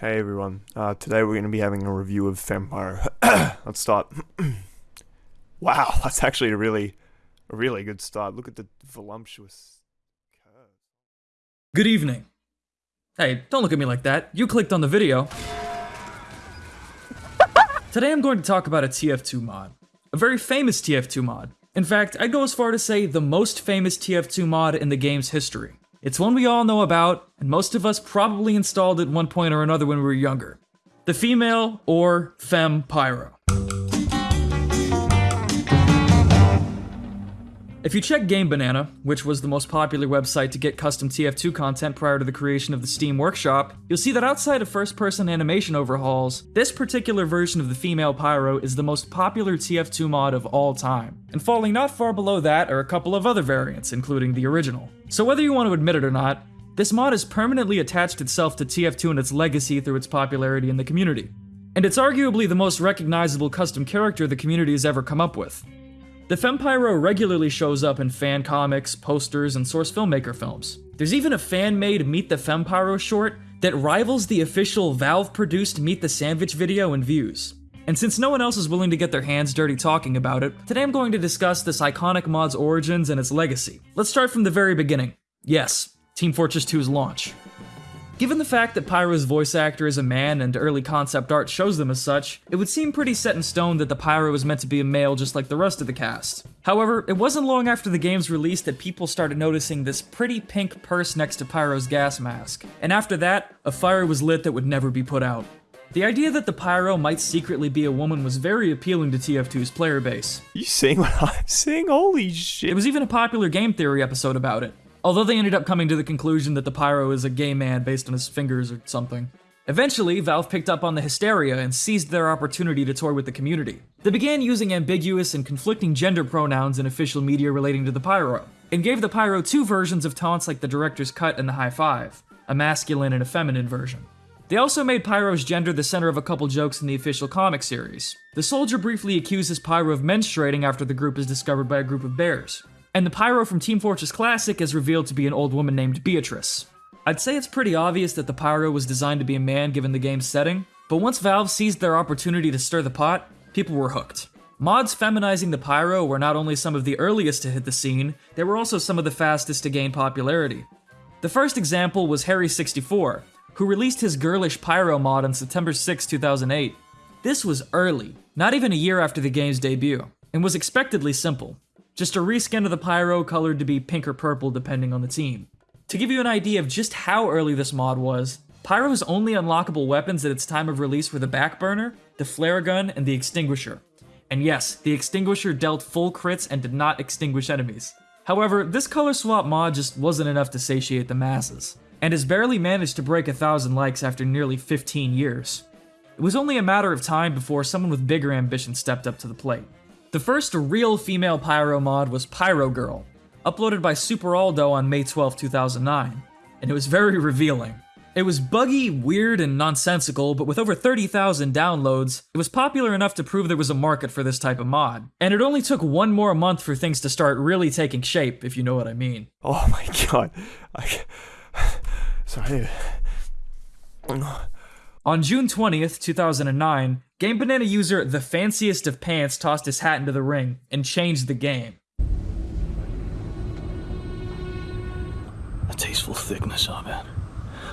Hey everyone, uh, today we're going to be having a review of Vampire. Let's start. wow, that's actually a really, a really good start. Look at the voluptuous curve. Good evening. Hey, don't look at me like that. You clicked on the video. Today I'm going to talk about a TF2 mod. A very famous TF2 mod. In fact, I'd go as far to say the most famous TF2 mod in the game's history. It's one we all know about, and most of us probably installed at one point or another when we were younger. The female, or femme, pyro. If you check Game Banana, which was the most popular website to get custom TF2 content prior to the creation of the Steam Workshop, you'll see that outside of first person animation overhauls, this particular version of the female Pyro is the most popular TF2 mod of all time. And falling not far below that are a couple of other variants, including the original. So whether you want to admit it or not, this mod has permanently attached itself to TF2 and its legacy through its popularity in the community. And it's arguably the most recognizable custom character the community has ever come up with. The Fempyro regularly shows up in fan comics, posters, and source filmmaker films. There's even a fan-made Meet the Fempyro short that rivals the official Valve-produced Meet the Sandwich video in views. And since no one else is willing to get their hands dirty talking about it, today I'm going to discuss this iconic mod's origins and its legacy. Let's start from the very beginning. Yes, Team Fortress 2's launch. Given the fact that Pyro's voice actor is a man and early concept art shows them as such, it would seem pretty set in stone that the Pyro was meant to be a male just like the rest of the cast. However, it wasn't long after the game's release that people started noticing this pretty pink purse next to Pyro's gas mask. And after that, a fire was lit that would never be put out. The idea that the Pyro might secretly be a woman was very appealing to TF2's player base. You seeing what I'm seeing? Holy shit. It was even a popular game theory episode about it. Although they ended up coming to the conclusion that the Pyro is a gay man based on his fingers or something. Eventually, Valve picked up on the hysteria and seized their opportunity to toy with the community. They began using ambiguous and conflicting gender pronouns in official media relating to the Pyro, and gave the Pyro two versions of taunts like the director's cut and the high five, a masculine and a feminine version. They also made Pyro's gender the center of a couple jokes in the official comic series. The soldier briefly accuses Pyro of menstruating after the group is discovered by a group of bears. And the Pyro from Team Fortress Classic is revealed to be an old woman named Beatrice. I'd say it's pretty obvious that the Pyro was designed to be a man given the game's setting, but once Valve seized their opportunity to stir the pot, people were hooked. Mods feminizing the Pyro were not only some of the earliest to hit the scene, they were also some of the fastest to gain popularity. The first example was Harry64, who released his girlish Pyro mod on September 6, 2008. This was early, not even a year after the game's debut, and was expectedly simple. Just a reskin of the Pyro colored to be pink or purple depending on the team. To give you an idea of just how early this mod was, Pyro's only unlockable weapons at its time of release were the Backburner, the Flare Gun, and the Extinguisher. And yes, the Extinguisher dealt full crits and did not extinguish enemies. However, this color swap mod just wasn't enough to satiate the masses, and has barely managed to break a thousand likes after nearly 15 years. It was only a matter of time before someone with bigger ambition stepped up to the plate. The first real female Pyro mod was Pyro Girl, uploaded by Super Aldo on May 12, 2009, and it was very revealing. It was buggy, weird, and nonsensical, but with over 30,000 downloads, it was popular enough to prove there was a market for this type of mod. And it only took one more month for things to start really taking shape, if you know what I mean. Oh my god. I... Sorry. On June 20th, 2009, Game Banana user The Fanciest of Pants tossed his hat into the ring and changed the game. A tasteful thickness of it.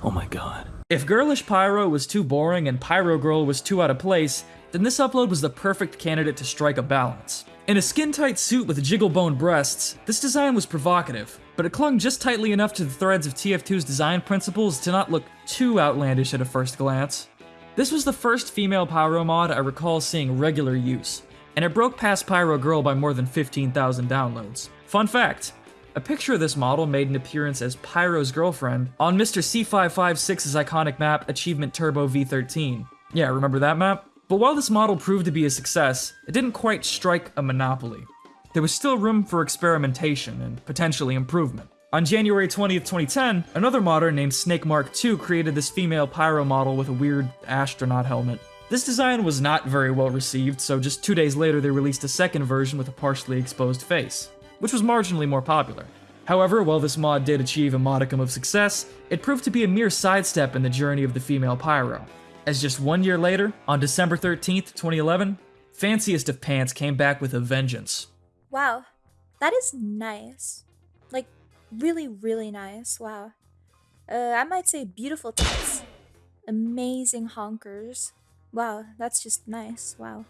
Oh my god. If Girlish Pyro was too boring and Pyro Girl was too out of place, then this upload was the perfect candidate to strike a balance. In a skin-tight suit with jiggle bone breasts, this design was provocative, but it clung just tightly enough to the threads of TF2's design principles to not look too outlandish at a first glance. This was the first female Pyro mod I recall seeing regular use, and it broke past Pyro Girl by more than 15,000 downloads. Fun fact, a picture of this model made an appearance as Pyro's girlfriend on Mr. C556's iconic map Achievement Turbo V13. Yeah, remember that map? But while this model proved to be a success, it didn't quite strike a monopoly. There was still room for experimentation and potentially improvement. On January 20th, 2010, another modder named Snake Mark II created this female pyro model with a weird astronaut helmet. This design was not very well received, so just two days later they released a second version with a partially exposed face, which was marginally more popular. However, while this mod did achieve a modicum of success, it proved to be a mere sidestep in the journey of the female Pyro. As just one year later, on December 13th, 2011, Fanciest of Pants came back with a vengeance. Wow, that is nice. Really, really nice. Wow. Uh, I might say beautiful tits. Amazing honkers. Wow, that's just nice. Wow.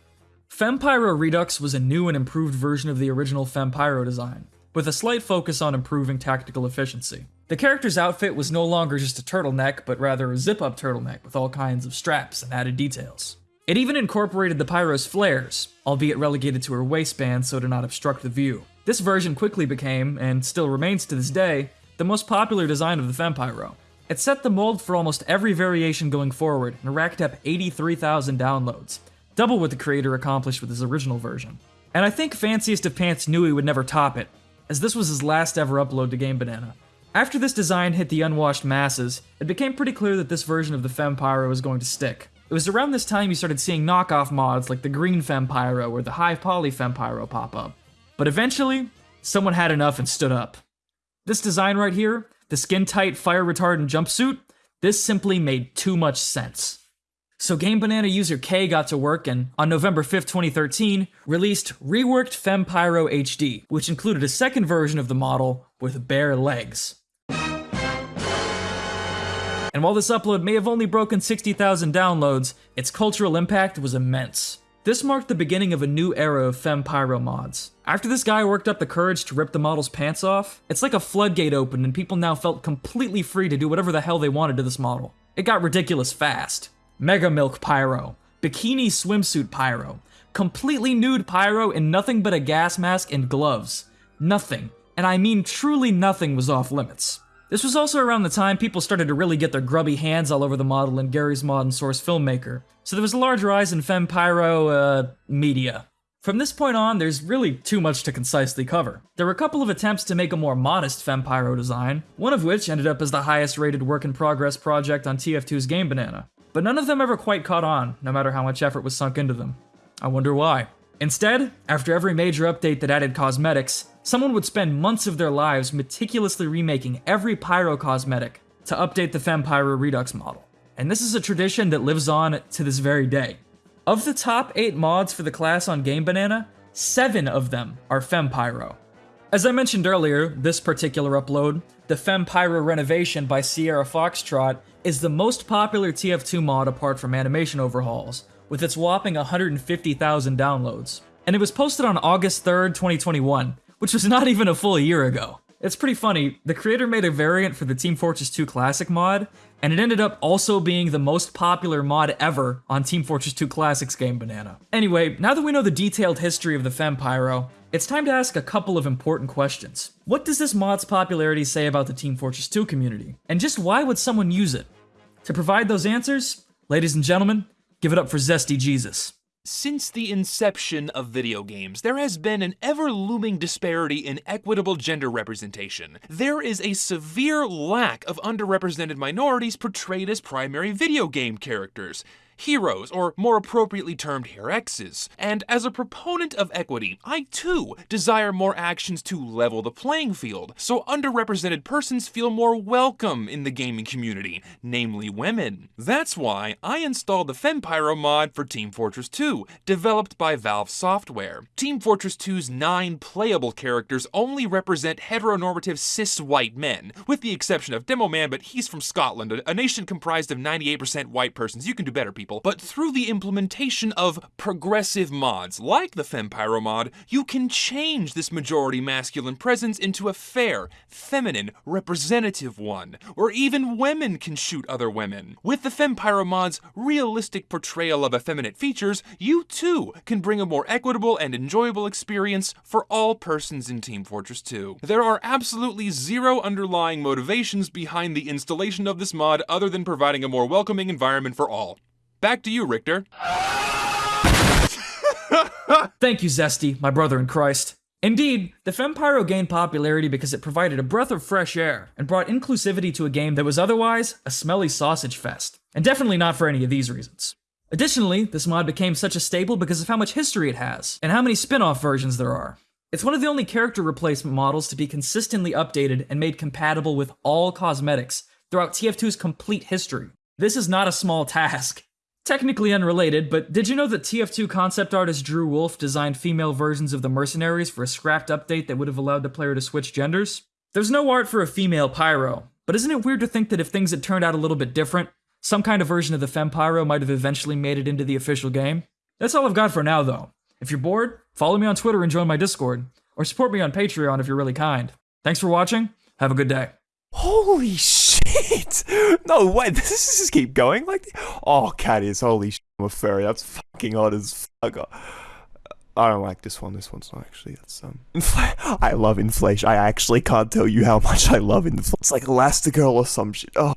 Fempyro Redux was a new and improved version of the original Fempyro design, with a slight focus on improving tactical efficiency. The character's outfit was no longer just a turtleneck, but rather a zip-up turtleneck with all kinds of straps and added details. It even incorporated the Pyro's flares, albeit relegated to her waistband so to not obstruct the view. This version quickly became, and still remains to this day, the most popular design of the Fempyro. It set the mold for almost every variation going forward and racked up 83,000 downloads, double what the creator accomplished with his original version. And I think Fanciest of Pants knew he would never top it, as this was his last ever upload to Game Banana. After this design hit the unwashed masses, it became pretty clear that this version of the Fempyro was going to stick. It was around this time you started seeing knockoff mods like the Green Fempyro or the High Poly Fempyro pop up. But eventually, someone had enough and stood up. This design right here, the skin tight fire retardant jumpsuit, this simply made too much sense. So Game Banana user K got to work and, on November 5th, 2013, released Reworked Fempyro HD, which included a second version of the model with bare legs. And while this upload may have only broken 60,000 downloads, its cultural impact was immense. This marked the beginning of a new era of Fempyro mods. After this guy worked up the courage to rip the model's pants off, it's like a floodgate opened and people now felt completely free to do whatever the hell they wanted to this model. It got ridiculous fast. Mega Milk Pyro, Bikini Swimsuit Pyro, completely nude Pyro in nothing but a gas mask and gloves. Nothing, and I mean truly nothing was off limits. This was also around the time people started to really get their grubby hands all over the model in Gary's Mod and Source Filmmaker, so there was a large rise in Fempyro, uh, media. From this point on, there's really too much to concisely cover. There were a couple of attempts to make a more modest Fempyro design, one of which ended up as the highest rated work in progress project on TF2's Game Banana, but none of them ever quite caught on, no matter how much effort was sunk into them. I wonder why. Instead, after every major update that added cosmetics, someone would spend months of their lives meticulously remaking every Pyro cosmetic to update the Fempyro Redux model. And this is a tradition that lives on to this very day. Of the top 8 mods for the class on Game Banana, 7 of them are Fempyro. As I mentioned earlier, this particular upload, the Fempyro Renovation by Sierra Foxtrot, is the most popular TF2 mod apart from animation overhauls, with its whopping 150,000 downloads. And it was posted on August 3rd, 2021, which was not even a full year ago. It's pretty funny, the creator made a variant for the Team Fortress 2 Classic mod, and it ended up also being the most popular mod ever on Team Fortress 2 Classic's Game Banana. Anyway, now that we know the detailed history of the Fempyro, it's time to ask a couple of important questions. What does this mod's popularity say about the Team Fortress 2 community? And just why would someone use it? To provide those answers, ladies and gentlemen, give it up for Zesty Jesus. Since the inception of video games, there has been an ever looming disparity in equitable gender representation. There is a severe lack of underrepresented minorities portrayed as primary video game characters heroes, or more appropriately termed herexes. And as a proponent of equity, I too desire more actions to level the playing field, so underrepresented persons feel more welcome in the gaming community, namely women. That's why I installed the Fempyro mod for Team Fortress 2, developed by Valve Software. Team Fortress 2's nine playable characters only represent heteronormative cis white men, with the exception of Demo Man, but he's from Scotland, a, a nation comprised of 98% white persons. You can do better, people. But through the implementation of progressive mods, like the Fempyro mod, you can change this majority masculine presence into a fair, feminine, representative one, where even women can shoot other women. With the Fempyro mod's realistic portrayal of effeminate features, you too can bring a more equitable and enjoyable experience for all persons in Team Fortress 2. There are absolutely zero underlying motivations behind the installation of this mod other than providing a more welcoming environment for all. Back to you, Richter. Thank you, Zesty, my brother in Christ. Indeed, the Fempyro gained popularity because it provided a breath of fresh air and brought inclusivity to a game that was otherwise a smelly sausage fest. And definitely not for any of these reasons. Additionally, this mod became such a staple because of how much history it has, and how many spin off versions there are. It's one of the only character replacement models to be consistently updated and made compatible with all cosmetics throughout TF2's complete history. This is not a small task. Technically unrelated, but did you know that TF2 concept artist Drew Wolf designed female versions of the mercenaries for a scrapped update that would have allowed the player to switch genders? There's no art for a female pyro, but isn't it weird to think that if things had turned out a little bit different, some kind of version of the Fem Pyro might have eventually made it into the official game? That's all I've got for now, though. If you're bored, follow me on Twitter and join my Discord, or support me on Patreon if you're really kind. Thanks for watching. Have a good day. Holy shit! No way, this is just keep going like. Oh, cat is holy shit! I'm a furry. That's fucking odd as fuck. I don't like this one. This one's not actually. Um. Infl- I love inflation. I actually can't tell you how much I love inflation. It's like Elastigirl or some shit. Oh,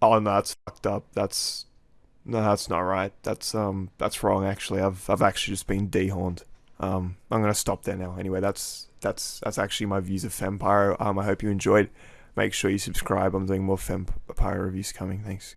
oh no, that's fucked up. That's no, that's not right. That's um, that's wrong. Actually, I've I've actually just been dehorned. Um, I'm gonna stop there now. Anyway, that's that's that's actually my views of Fempire. Um, I hope you enjoyed. Make sure you subscribe. I'm doing more Fempire reviews coming. Thanks.